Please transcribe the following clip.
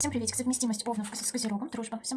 Всем приветик, совместимость овнов с козерогом, дружба. Всем пока.